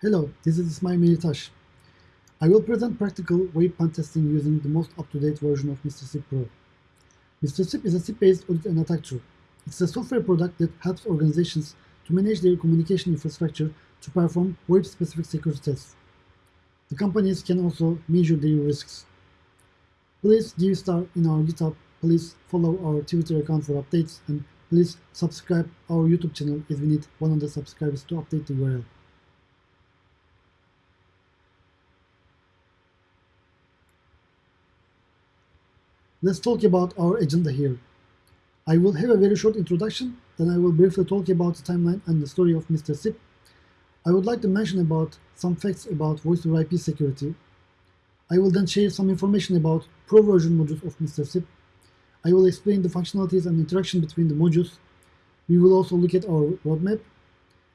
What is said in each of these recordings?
Hello, this is Ismail Melitash. I will present practical web pen testing using the most up-to-date version of Mr. SIP Pro. Mr. SIP is a SIP-based audit and attack tool. It's a software product that helps organizations to manage their communication infrastructure to perform web-specific security tests. The companies can also measure their risks. Please give star in our GitHub, please follow our Twitter account for updates, and please subscribe our YouTube channel as we need 100 subscribers to update the URL. Let's talk about our agenda here. I will have a very short introduction, then I will briefly talk about the timeline and the story of Mr. SIP. I would like to mention about some facts about voice over IP security. I will then share some information about pro version modules of Mr. SIP. I will explain the functionalities and interaction between the modules. We will also look at our roadmap.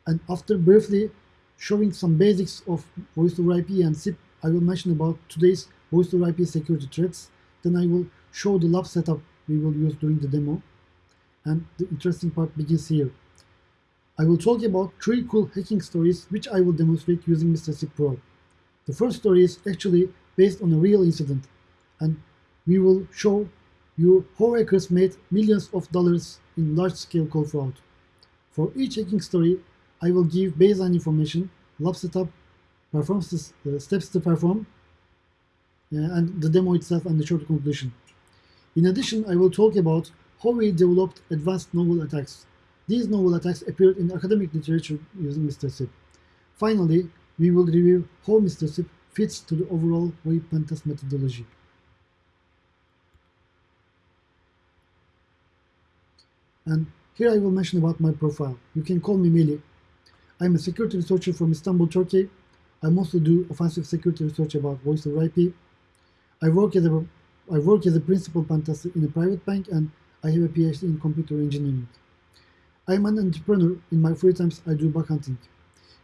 And after briefly showing some basics of voice over IP and SIP, I will mention about today's voice over IP security threats. Then I will show the lab setup we will use during the demo. And the interesting part begins here. I will talk about three cool hacking stories which I will demonstrate using Mr. SIP Pro. The first story is actually based on a real incident and we will show you how hackers made millions of dollars in large-scale call fraud. For each hacking story, I will give baseline information, lab setup, uh, steps to perform, uh, and the demo itself and the short conclusion. In addition, I will talk about how we developed advanced novel attacks. These novel attacks appeared in academic literature using Mr. SIP. Finally, we will review how Mr. SIP fits to the overall web pentest methodology. And here I will mention about my profile. You can call me Meli. I'm a security researcher from Istanbul, Turkey. I mostly do offensive security research about voice over IP. I work as a I work as a principal pentester in a private bank and I have a PhD in computer engineering. I'm an entrepreneur. In my free times, I do bug hunting.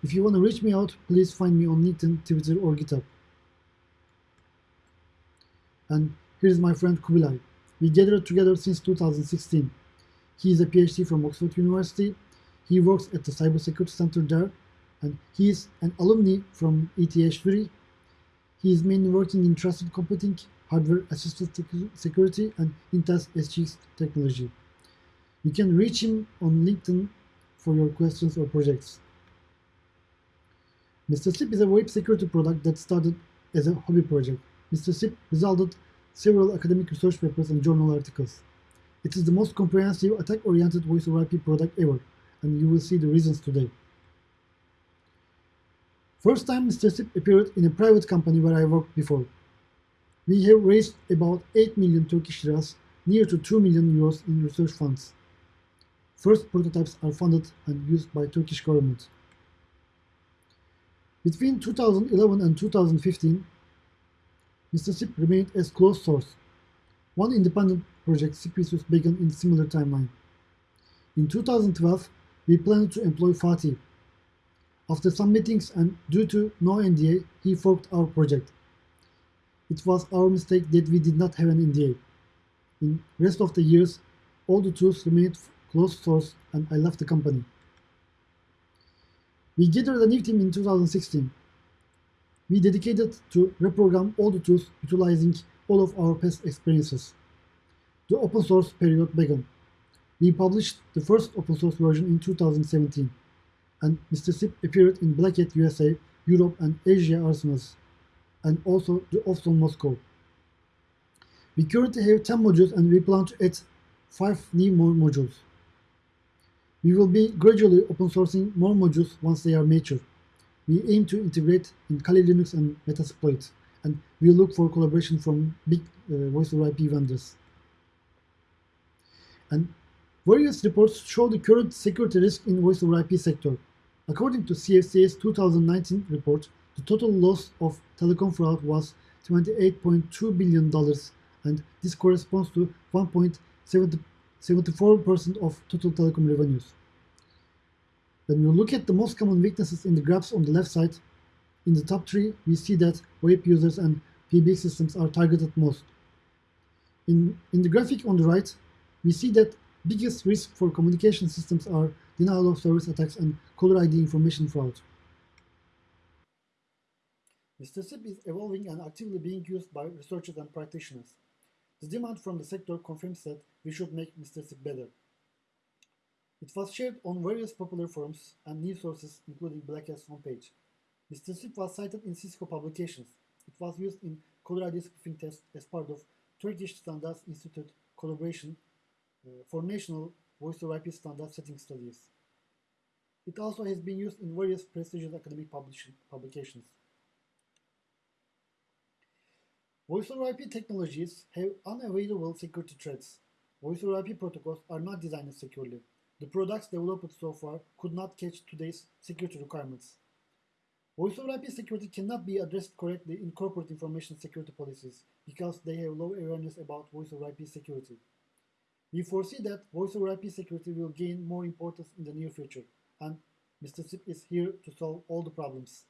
If you want to reach me out, please find me on LinkedIn, Twitter, or GitHub. And here's my friend Kubilay. We gathered together since 2016. He is a PhD from Oxford University. He works at the Cybersecurity Center there, and he is an alumni from ETH3. He is mainly working in trusted computing hardware assisted security, and Intel's SGX technology. You can reach him on LinkedIn for your questions or projects. Mr. SIP is a web security product that started as a hobby project. Mr. SIP resulted several academic research papers and journal articles. It is the most comprehensive attack-oriented voice over IP product ever, and you will see the reasons today. First time Mr. SIP appeared in a private company where I worked before. We have raised about 8 million Turkish liras, near to 2 million euros in research funds. First prototypes are funded and used by Turkish government. Between 2011 and 2015, Mr. SIP remained as closed source. One independent project, CPSUS, began in similar timeline. In 2012, we planned to employ Fatih. After some meetings and due to no NDA, he forked our project. It was our mistake that we did not have an NDA. In rest of the years, all the tools remained closed source and I left the company. We gathered a new team in 2016. We dedicated to reprogram all the tools utilizing all of our past experiences. The open source period began. We published the first open source version in 2017, and Mr. SIP appeared in Black Hat USA, Europe, and Asia arsenals and also the OFSON Moscow. We currently have 10 modules and we plan to add 5 new more modules. We will be gradually open sourcing more modules once they are mature. We aim to integrate in Kali Linux and Metasploit, and we look for collaboration from big uh, voice over IP vendors. And various reports show the current security risk in voice over IP sector. According to CFCA's 2019 report, the total loss of telecom fraud was $28.2 billion, and this corresponds to 1.74% of total telecom revenues. When we look at the most common weaknesses in the graphs on the left side, in the top three, we see that web users and PBX systems are targeted most. In, in the graphic on the right, we see that biggest risk for communication systems are denial of service attacks and caller ID information fraud. Mr. Is evolving and actively being used by researchers and practitioners. The demand from the sector confirms that we should make Mr. Better. It was shared on various popular forums and news sources, including Black Hat's homepage. Mr. Was cited in Cisco publications. It was used in ID spoofing tests as part of Turkish Standards Institute collaboration uh, for national voice over IP standard setting studies. It also has been used in various prestigious academic publications. Voice over IP technologies have unavailable security threats. Voice over IP protocols are not designed securely. The products developed so far could not catch today's security requirements. Voice over IP security cannot be addressed correctly in corporate information security policies because they have low awareness about voice over IP security. We foresee that voice over IP security will gain more importance in the near future, and Mr. SIP is here to solve all the problems.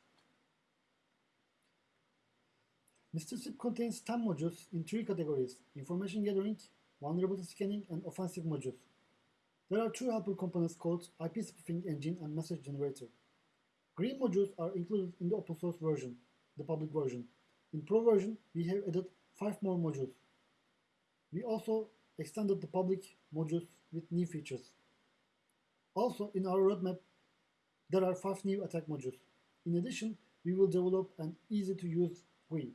Mr. SIP contains 10 modules in three categories, information gathering, vulnerability scanning, and offensive modules. There are two helper components called IP spoofing engine and message generator. Green modules are included in the open source version, the public version. In Pro version, we have added 5 more modules. We also extended the public modules with new features. Also, in our roadmap, there are 5 new attack modules. In addition, we will develop an easy-to-use GUI.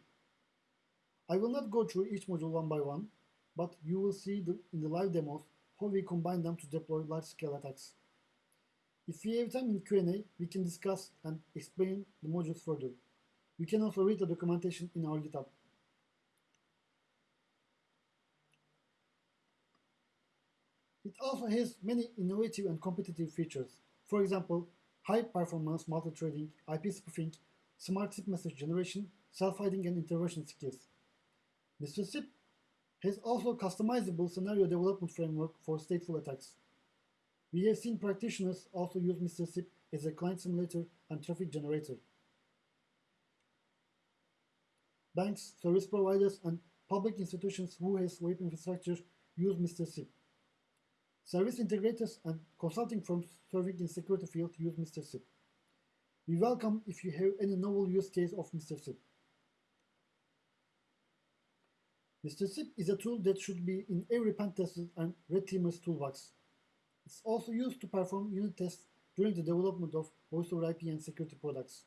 I will not go through each module one by one, but you will see the, in the live demos how we combine them to deploy large-scale attacks. If we have time in Q&A, we can discuss and explain the modules further. You can also read the documentation in our GitHub. It also has many innovative and competitive features. For example, high-performance multi-threading, IP spoofing, smart SIP message generation, self-hiding and intervention skills. Mr. SIP has also customizable scenario development framework for stateful attacks. We have seen practitioners also use Mr. SIP as a client simulator and traffic generator. Banks, service providers, and public institutions who has web infrastructure use Mr. SIP. Service integrators and consulting firms serving in security field use Mr. SIP. We welcome if you have any novel use case of Mr. SIP. Mr. SIP is a tool that should be in every pentester and red teamer's toolbox. It's also used to perform unit tests during the development of voice over IP and security products.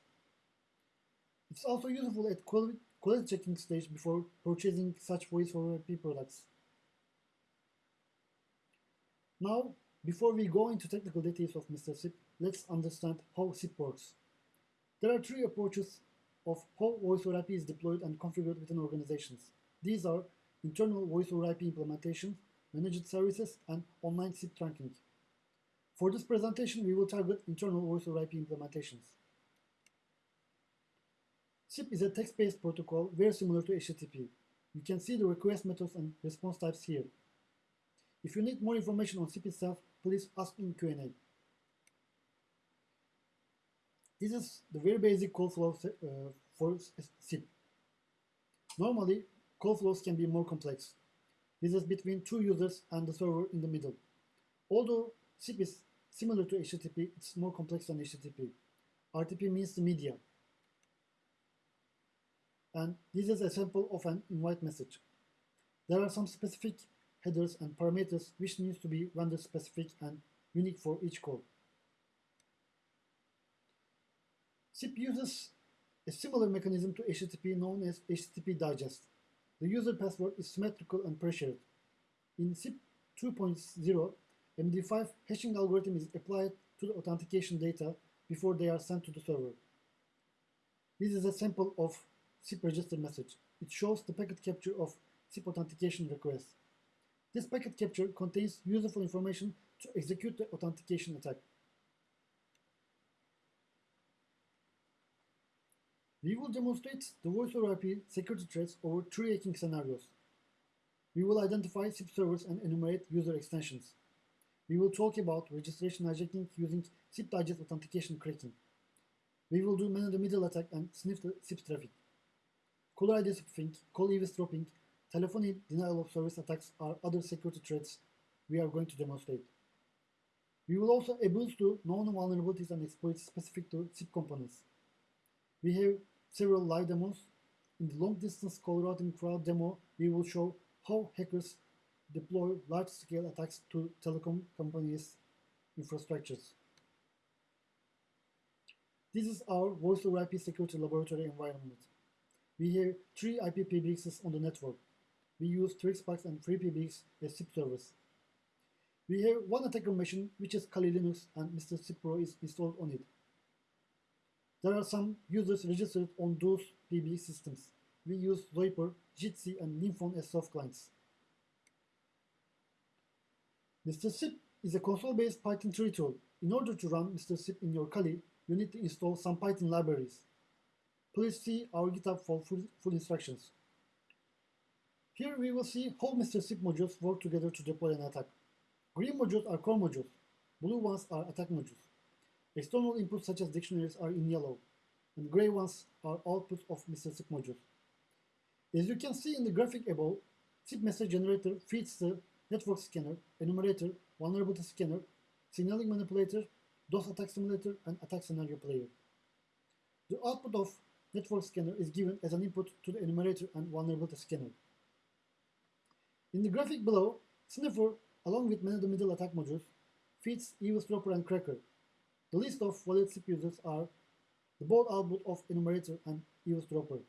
It's also useful at quality, quality checking stage before purchasing such voice over IP products. Now, before we go into technical details of Mr. SIP, let's understand how SIP works. There are three approaches of how voice over IP is deployed and configured within organizations. These are internal voice over IP implementations, managed services, and online SIP trunking. For this presentation, we will target internal voice over IP implementations. SIP is a text-based protocol very similar to HTTP. You can see the request methods and response types here. If you need more information on SIP itself, please ask in Q&A. This is the very basic call flow uh, for SIP. Normally, call flows can be more complex. This is between two users and the server in the middle. Although SIP is similar to HTTP, it's more complex than HTTP. RTP means the media. And this is a sample of an invite message. There are some specific headers and parameters which needs to be vendor specific and unique for each call. SIP uses a similar mechanism to HTTP known as HTTP digest. The user password is symmetrical and pressured. In SIP 2.0, MD5 hashing algorithm is applied to the authentication data before they are sent to the server. This is a sample of SIP register message. It shows the packet capture of SIP authentication request. This packet capture contains useful information to execute the authentication attack. We will demonstrate the voice over IP security threats over three hacking scenarios. We will identify SIP servers and enumerate user extensions. We will talk about registration hijacking using SIP digest authentication cracking. We will do man-in-the-middle attack and sniff the SIP traffic. Caller ID spoofing, call eavesdropping, Telephony denial of service attacks are other security threats we are going to demonstrate. We will also abuse to known vulnerabilities and exploits specific to SIP components. We have several live demos. In the long-distance routing fraud demo, we will show how hackers deploy large-scale attacks to telecom companies' infrastructures. This is our voice over IP security laboratory environment. We have three IPPBXs on the network. We use TrixBox and three FreePBX as SIP servers. We have one attacker machine, which is Kali Linux, and Mr. SIP Pro is installed on it. There are some users registered on those PBX systems. We use Zoiper, Jitsi, and Linphone as soft clients. Mr. SIP is a console-based Python 3 tool. In order to run Mr. SIP in your Kali, you need to install some Python libraries. Please see our GitHub for full, full instructions. Here we will see how Mr. SIP modules work together to deploy an attack. Green modules are core modules. Blue ones are attack modules. External inputs such as dictionaries are in yellow, and gray ones are outputs of Mr. SIP modules. As you can see in the graphic above, SIP message generator feeds the network scanner, enumerator, vulnerability scanner, signaling manipulator, DOS attack simulator, and attack scenario player. The output of network scanner is given as an input to the enumerator and vulnerability scanner. In the graphic below, Sniffer, along with many of the middle attack modules, feeds eavesdropper and cracker. The list of valid users are the both output of enumerator and eavesdropper.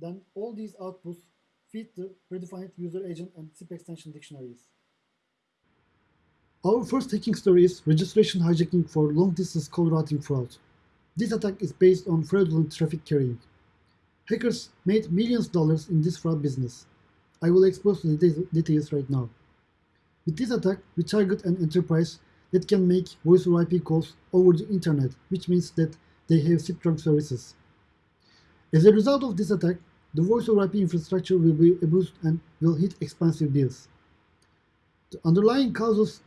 Then all these outputs feed the predefined user agent and SIP extension dictionaries. Our first hacking story is registration hijacking for long-distance call routing fraud. This attack is based on fraudulent traffic carrying. Hackers made millions of dollars in this fraud business. I will expose the details right now. With this attack, we target an enterprise that can make voice over IP calls over the internet, which means that they have SIP trunk services. As a result of this attack, the voice over IP infrastructure will be abused and will hit expensive bills. The underlying causes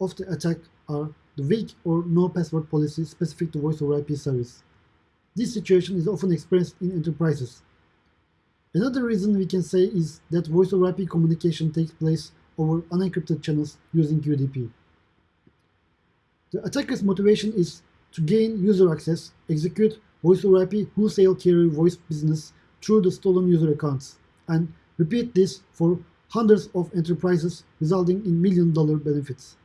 of the attack are the weak or no password policy specific to voice over IP service. This situation is often experienced in enterprises. Another reason we can say is that voice over IP communication takes place over unencrypted channels using UDP. The attacker's motivation is to gain user access, execute voice over IP wholesale carrier voice business through the stolen user accounts, and repeat this for hundreds of enterprises, resulting in million dollar benefits.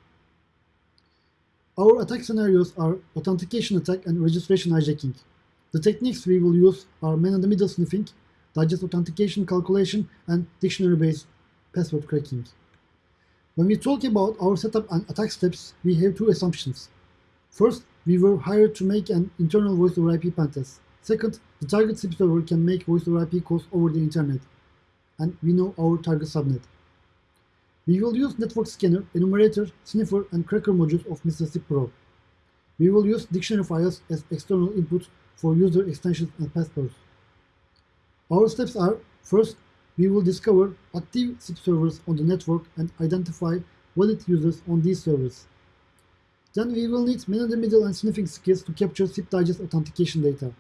Our attack scenarios are authentication attack and registration hijacking. The techniques we will use are man-in-the-middle sniffing, digest authentication calculation, and dictionary-based password cracking. When we talk about our setup and attack steps, we have two assumptions. First, we were hired to make an internal voice over IP pentest. Second, the target SIP server can make voice over IP calls over the internet, and we know our target subnet. We will use network scanner, enumerator, sniffer, and cracker modules of Mr. SIP Pro. We will use dictionary files as external input for user extensions and passwords. Our steps are, first, we will discover active SIP servers on the network and identify valid users on these servers. Then we will need man-in-the-middle and sniffing skills to capture SIP digest authentication data.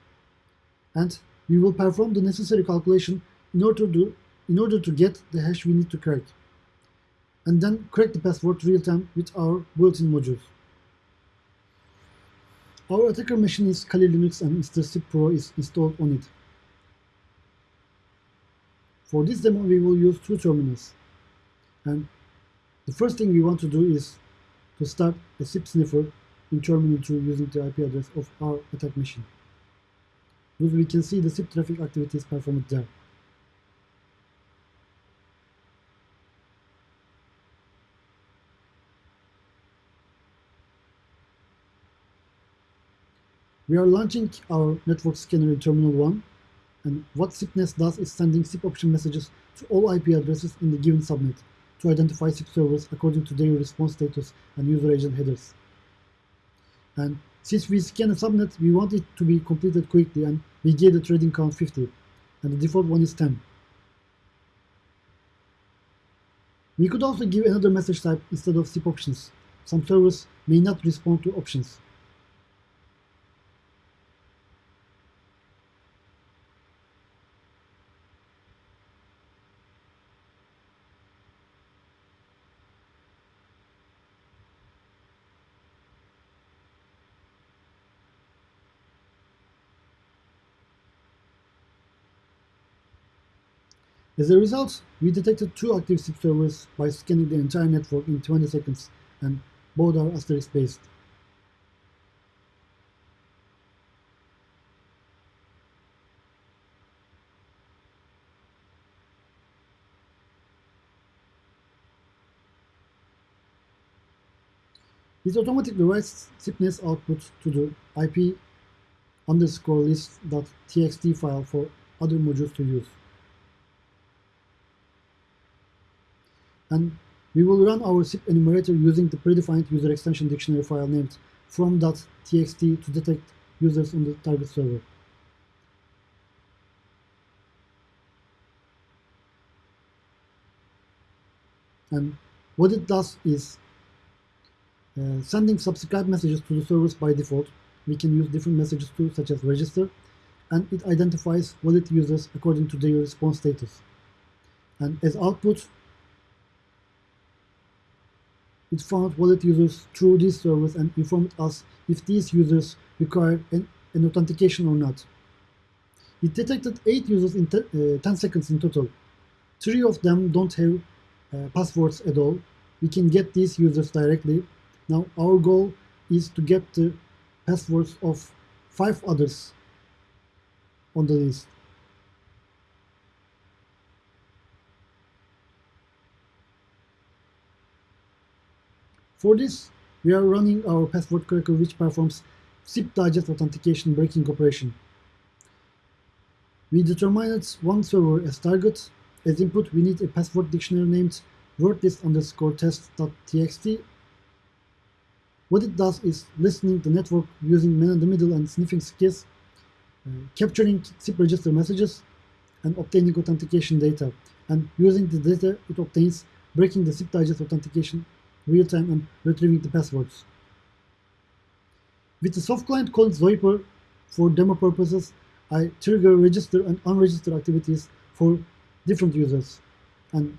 And we will perform the necessary calculation in order to, in order to get the hash we need to crack and then crack the password real-time with our built-in modules. Our attacker machine is Kali Linux and Mr. SIP Pro is installed on it. For this demo, we will use two terminals. And the first thing we want to do is to start a SIP sniffer in terminal 2 using the IP address of our attack machine. Thus we can see the SIP traffic activities performed there. We are launching our network scanner in Terminal 1, and what SIPNest does is sending SIP option messages to all IP addresses in the given subnet to identify SIP servers according to their response status and user agent headers. And since we scan a subnet, we want it to be completed quickly, and we gave the trading count 50, and the default one is 10. We could also give another message type instead of SIP options. Some servers may not respond to options. As a result, we detected two active SIP servers by scanning the entire network in 20 seconds, and both are asterisk based. This automatically writes SIPness output to the IP underscore list.txt file for other modules to use. And we will run our SIP enumerator using the predefined user extension dictionary file named from.txt to detect users on the target server. And what it does is uh, sending subscribe messages to the servers by default. We can use different messages too, such as register, and it identifies wallet users according to their response status. And as output, it found wallet users through this service and informed us if these users require an, an authentication or not. It detected 8 users in uh, 10 seconds in total. Three of them don't have uh, passwords at all. We can get these users directly now our goal is to get the passwords of five others on the list. For this, we are running our password cracker which performs SIP digest authentication breaking operation. We determined one server as target. As input, we need a password dictionary named wordlist underscore test.txt what it does is listening the network using man-in-the-middle and sniffing skills, uh, capturing SIP register messages, and obtaining authentication data. And using the data it obtains, breaking the SIP digest authentication real-time and retrieving the passwords. With the soft client called Zoiper, for demo purposes, I trigger register and unregistered activities for different users. And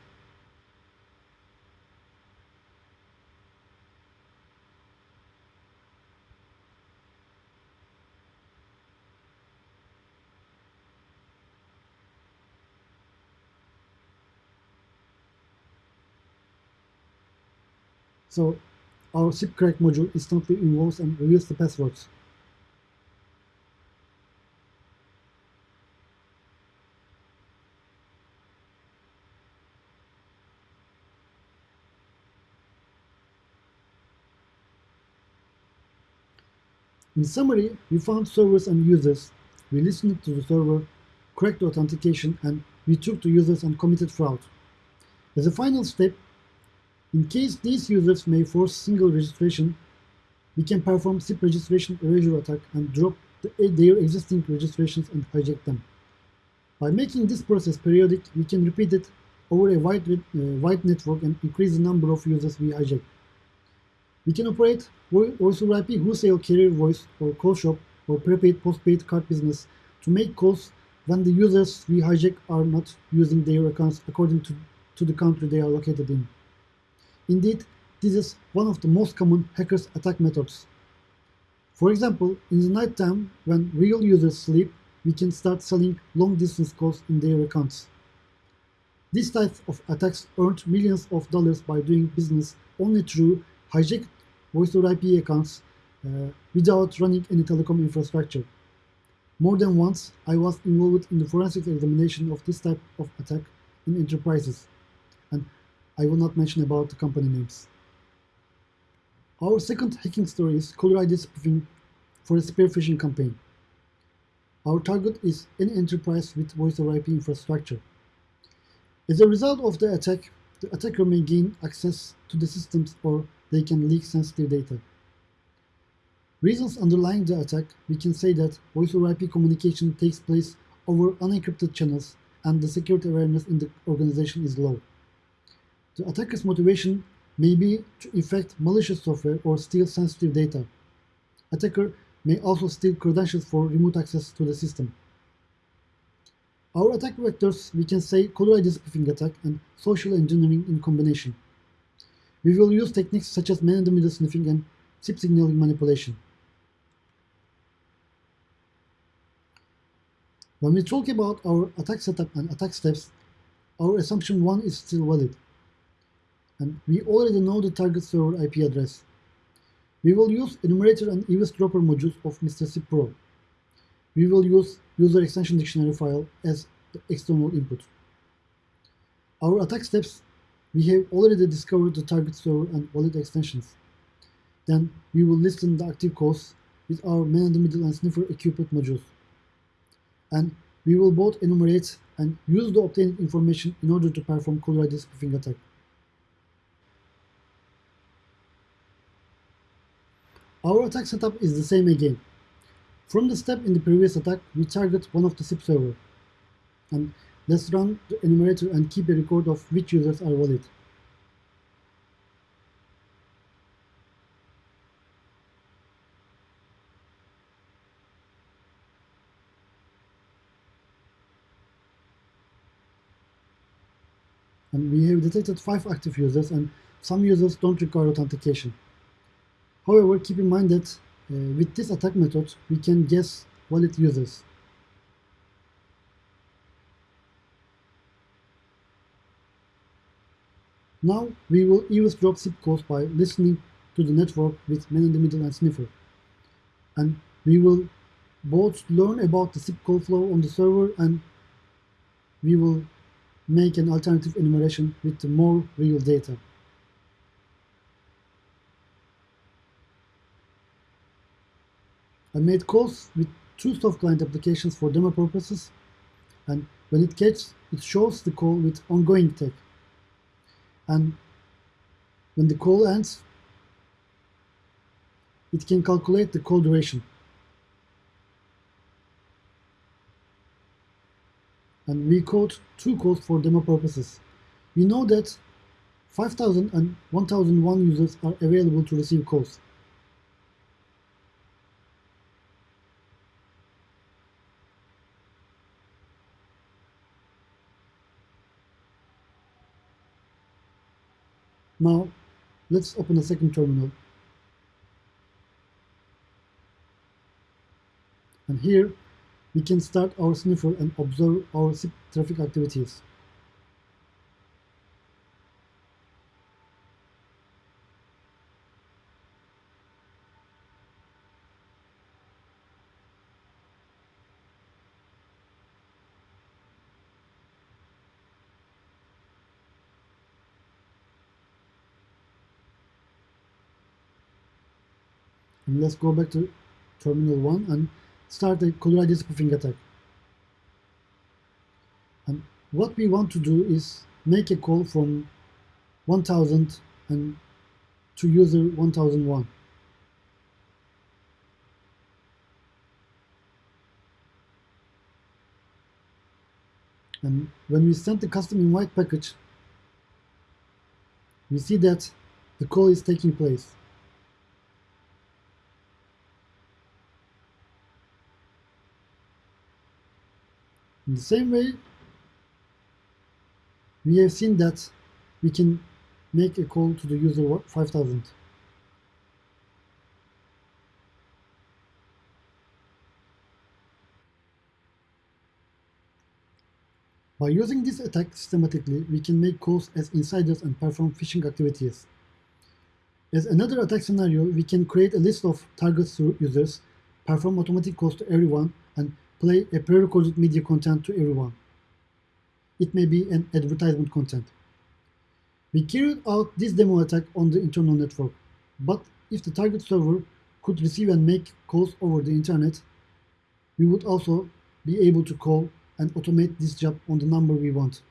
So our SIP-crack module instantly involves and reveals the passwords. In summary, we found servers and users, we listened to the server, cracked the authentication, and we took the users and committed fraud. As a final step, in case these users may force single registration, we can perform SIP registration erasure attack and drop the, their existing registrations and hijack them. By making this process periodic, we can repeat it over a wide, uh, wide network and increase the number of users we hijack. We can operate over IP wholesale carrier voice or call shop or prepaid postpaid card business to make calls when the users we hijack are not using their accounts according to, to the country they are located in. Indeed, this is one of the most common hackers attack methods. For example, in the night time, when real users sleep, we can start selling long-distance calls in their accounts. This type of attacks earned millions of dollars by doing business only through hijacked voice over IP accounts uh, without running any telecom infrastructure. More than once, I was involved in the forensic examination of this type of attack in enterprises, I will not mention about the company names. Our second hacking story is ID spoofing for a spear phishing campaign. Our target is any enterprise with voice over IP infrastructure. As a result of the attack, the attacker may gain access to the systems or they can leak sensitive data. Reasons underlying the attack, we can say that voice over IP communication takes place over unencrypted channels and the security awareness in the organization is low. The attacker's motivation may be to infect malicious software or steal sensitive data. Attacker may also steal credentials for remote access to the system. Our attack vectors, we can say caller ID spoofing attack and social engineering in combination. We will use techniques such as man-in-the-middle sniffing and SIP signaling manipulation. When we talk about our attack setup and attack steps, our assumption 1 is still valid. And we already know the target server IP address. We will use enumerator and eavesdropper modules of Mr. SIP Pro. We will use user extension dictionary file as external input. Our attack steps, we have already discovered the target server and wallet extensions. Then we will listen the active calls with our man-in-the-middle and sniffer equipment modules. And we will both enumerate and use the obtained information in order to perform ID spoofing attack. Our attack setup is the same again. From the step in the previous attack, we target one of the SIP server. And let's run the enumerator and keep a record of which users are valid. and we have detected five active users and some users don't require authentication. However, keep in mind that uh, with this attack method, we can guess valid users. Now we will eavesdrop SIP calls by listening to the network with man-in-the-middle and sniffer. And we will both learn about the SIP call flow on the server and we will make an alternative enumeration with more real data. I made calls with two soft client applications for demo purposes, and when it gets, it shows the call with ongoing tag. And when the call ends, it can calculate the call duration. and we code two calls for demo purposes. We know that 5000 and 1001 users are available to receive calls. Now, let's open a second terminal. And here, we can start our sniffer and observe our traffic activities. Let's go back to terminal 1 and start a ID spoofing attack. And what we want to do is make a call from 1000 and to user 1001. And when we send the custom invite package, we see that the call is taking place. In the same way, we have seen that we can make a call to the user 5000. By using this attack systematically, we can make calls as insiders and perform phishing activities. As another attack scenario, we can create a list of targets target users, perform automatic calls to everyone, and play a pre-recorded media content to everyone. It may be an advertisement content. We carried out this demo attack on the internal network, but if the target server could receive and make calls over the internet, we would also be able to call and automate this job on the number we want.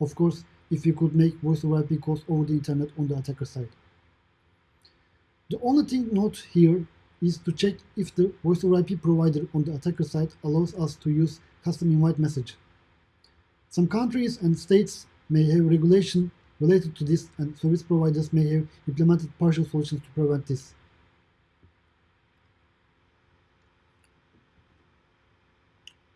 Of course, if we could make voice over IP calls over the internet on the attacker side. The only thing note here is to check if the voice over IP provider on the attacker side allows us to use custom invite message. Some countries and states may have regulation related to this and service providers may have implemented partial solutions to prevent this.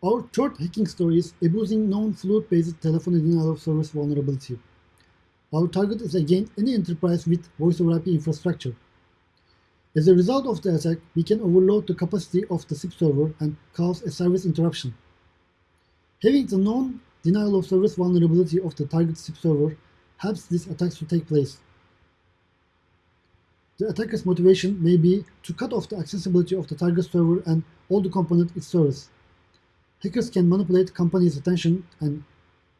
Our third hacking story is abusing known float-based telephony denial of service vulnerability. Our target is again any enterprise with voice over IP infrastructure. As a result of the attack, we can overload the capacity of the SIP server and cause a service interruption. Having the known denial of service vulnerability of the target SIP server helps these attacks to take place. The attacker's motivation may be to cut off the accessibility of the target server and all the components it serves. Hackers can manipulate companies' attention and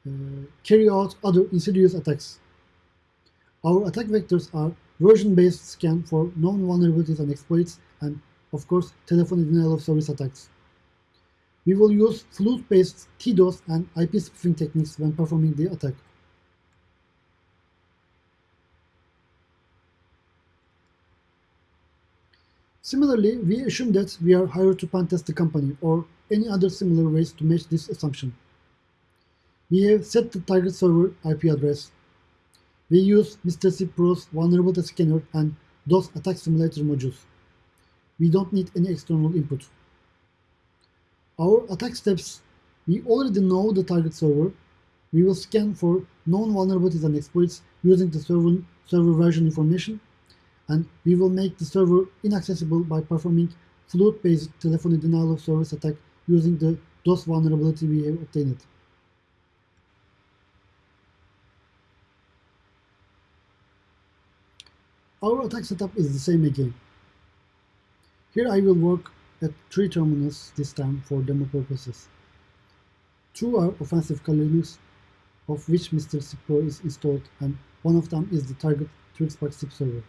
uh, carry out other insidious attacks. Our attack vectors are version-based scan for known vulnerabilities and exploits, and of course, telephone denial of service attacks. We will use flute-based TDOS and IP spoofing techniques when performing the attack. Similarly, we assume that we are hired to pentest the company or any other similar ways to match this assumption. We have set the target server IP address. We use Mr. C Pro's vulnerability scanner and DOS attack simulator modules. We don't need any external input. Our attack steps, we already know the target server. We will scan for known vulnerabilities and exploits using the server, server version information, and we will make the server inaccessible by performing flute-based telephony denial of service attack using the DOS vulnerability we have obtained. Our attack setup is the same again. Here I will work at three terminals this time for demo purposes. Two are offensive Linux, of which Mr. Pro is installed, and one of them is the target TwixBox SIP server.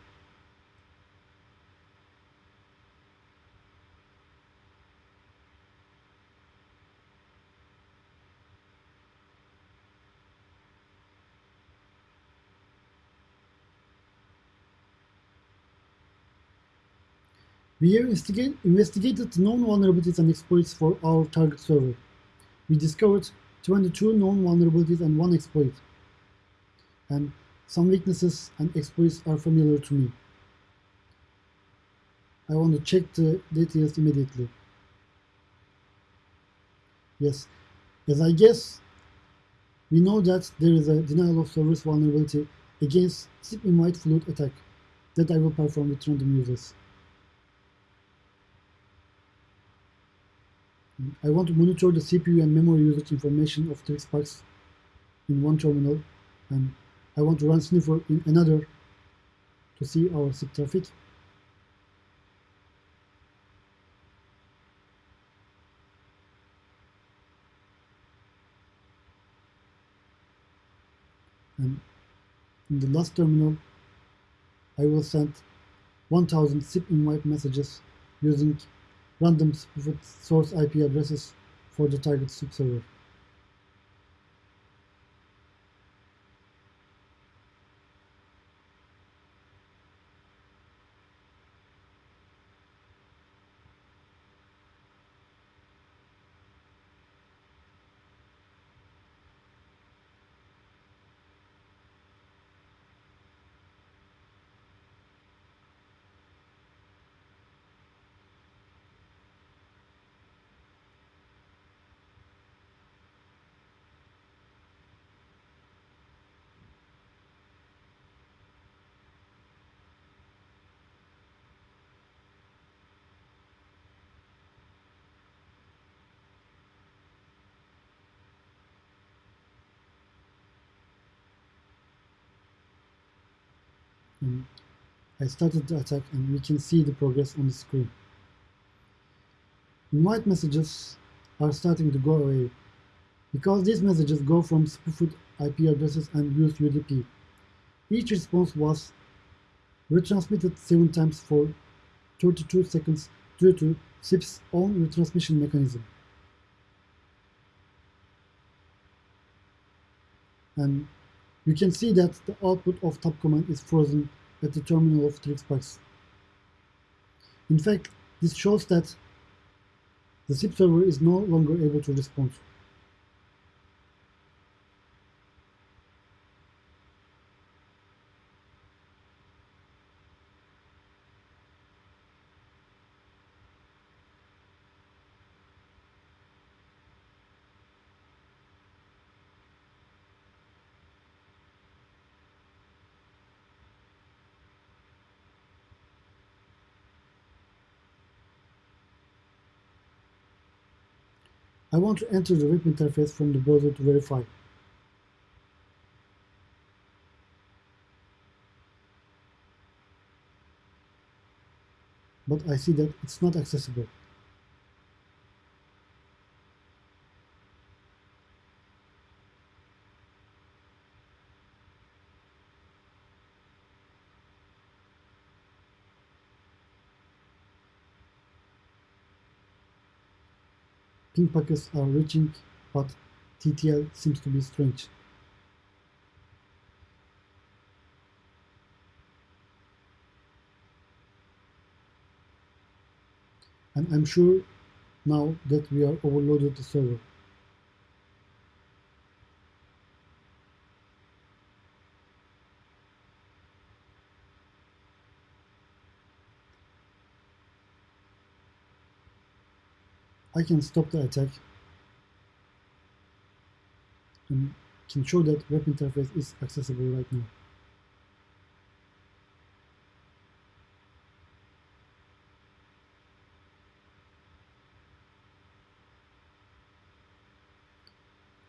We have investigated known vulnerabilities and exploits for our target server. We discovered 22 known vulnerabilities and one exploit. And some weaknesses and exploits are familiar to me. I want to check the details immediately. Yes, as I guess, we know that there is a denial of service vulnerability against SIP invite flute attack that I will perform with random users. I want to monitor the CPU and memory usage information of the TwixBox in one terminal and I want to run sniffer in another to see our SIP traffic. And in the last terminal, I will send 1000 SIP invite messages using random source IP addresses for the target server. And I started the attack and we can see the progress on the screen. Invite messages are starting to go away because these messages go from spoofed IP addresses and use UDP. Each response was retransmitted 7 times for 32 seconds due to SIP's own retransmission mechanism. And you can see that the output of top command is frozen at the terminal of TwixBox. In fact, this shows that the SIP server is no longer able to respond. I want to enter the web interface from the browser to verify. But I see that it's not accessible. Ping packets are reaching, but TTL seems to be strange. And I'm sure now that we are overloaded the server. I can stop the attack and can show that web interface is accessible right now.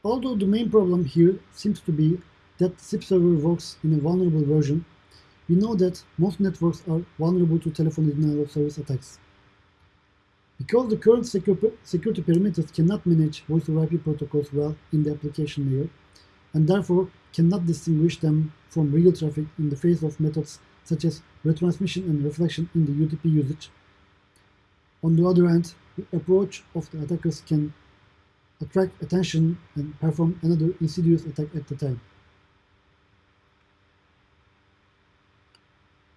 Although the main problem here seems to be that SIP server works in a vulnerable version, we know that most networks are vulnerable to telephone denial of service attacks. Because the current security perimeters cannot manage voice over IP protocols well in the application layer, and therefore cannot distinguish them from real traffic in the face of methods such as retransmission and reflection in the UDP usage. On the other hand, the approach of the attackers can attract attention and perform another insidious attack at the time.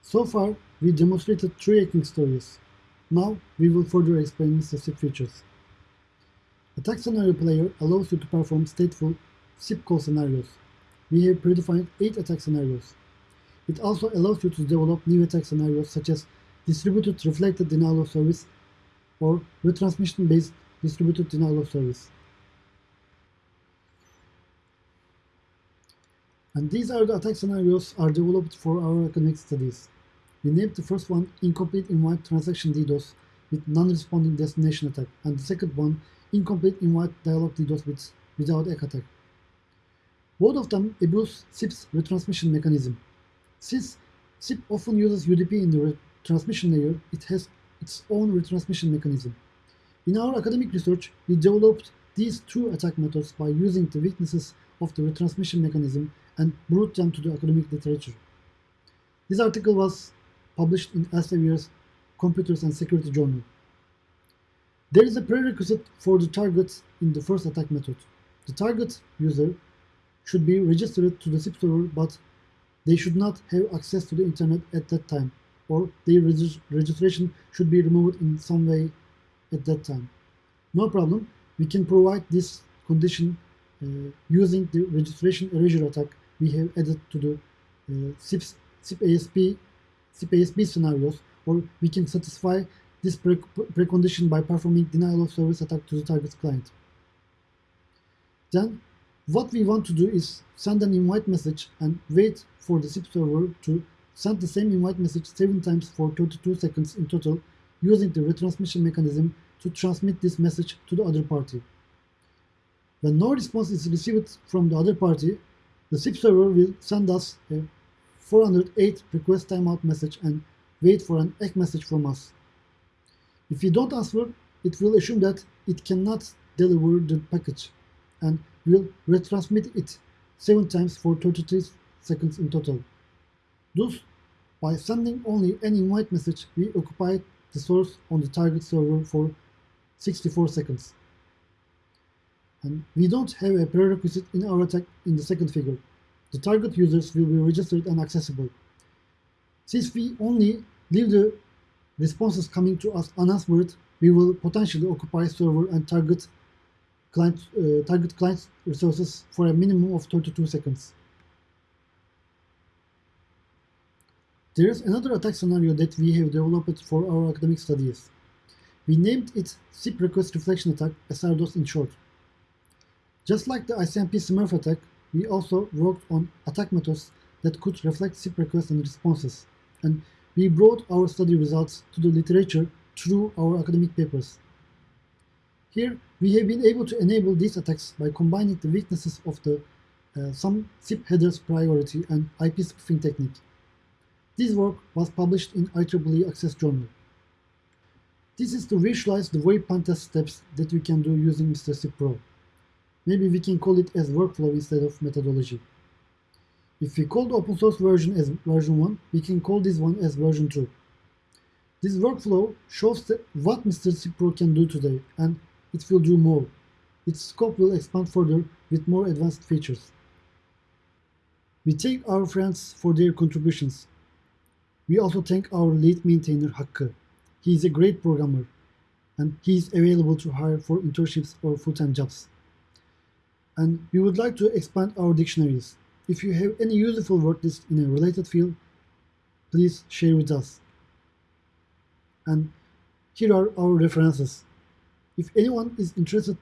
So far, we demonstrated three hacking stories now we will further explain SIP features. Attack Scenario Player allows you to perform stateful SIP call scenarios. We have predefined 8 attack scenarios. It also allows you to develop new attack scenarios such as distributed reflected denial of service or retransmission-based distributed denial of service. And these are the attack scenarios are developed for our academic studies. We named the first one incomplete invite transaction DDoS with non-responding destination attack, and the second one incomplete invite dialog DDoS with without egg attack. Both of them abuse SIP's retransmission mechanism. Since SIP often uses UDP in the transmission layer, it has its own retransmission mechanism. In our academic research, we developed these two attack methods by using the weaknesses of the retransmission mechanism and brought them to the academic literature. This article was published in Elsevier's Computers and Security Journal. There is a prerequisite for the targets in the first attack method. The target user should be registered to the SIP server, but they should not have access to the internet at that time, or their registration should be removed in some way at that time. No problem, we can provide this condition uh, using the registration erasure attack we have added to the uh, SIP, SIP ASP CPSB scenarios, or we can satisfy this pre precondition by performing denial of service attack to the target client. Then what we want to do is send an invite message and wait for the SIP server to send the same invite message 7 times for 32 seconds in total using the retransmission mechanism to transmit this message to the other party. When no response is received from the other party, the SIP server will send us a 408 request timeout message and wait for an egg message from us. If you don't answer, it will assume that it cannot deliver the package and will retransmit it 7 times for 33 seconds in total. Thus, by sending only an invite message, we occupy the source on the target server for 64 seconds. And we don't have a prerequisite in our attack in the second figure the target users will be registered and accessible. Since we only leave the responses coming to us unanswered, we will potentially occupy server and target client, uh, target client resources for a minimum of 32 seconds. There is another attack scenario that we have developed for our academic studies. We named it SIP Request Reflection Attack, SRDOS in short. Just like the ICMP Smurf attack, we also worked on attack methods that could reflect SIP requests and responses, and we brought our study results to the literature through our academic papers. Here, We have been able to enable these attacks by combining the weaknesses of the uh, some SIP headers priority and IP spoofing technique. This work was published in IEEE Access Journal. This is to visualize the very pentest steps that we can do using Mr. SIP Pro. Maybe we can call it as workflow instead of methodology. If we call the open source version as version 1, we can call this one as version 2. This workflow shows what Mr. Cipro can do today, and it will do more. Its scope will expand further with more advanced features. We thank our friends for their contributions. We also thank our lead maintainer Hakkı. He is a great programmer, and he is available to hire for internships or full-time jobs. And we would like to expand our dictionaries. If you have any useful word list in a related field, please share with us. And here are our references. If anyone is interested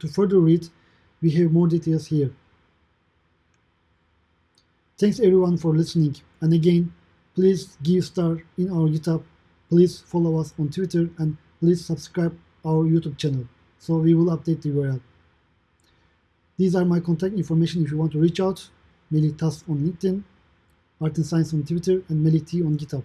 to further read, we have more details here. Thanks everyone for listening. And again, please give star in our GitHub. Please follow us on Twitter and please subscribe our YouTube channel so we will update the URL. These are my contact information if you want to reach out. Melih Tas on LinkedIn, Art and Science on Twitter, and Melih T on GitHub.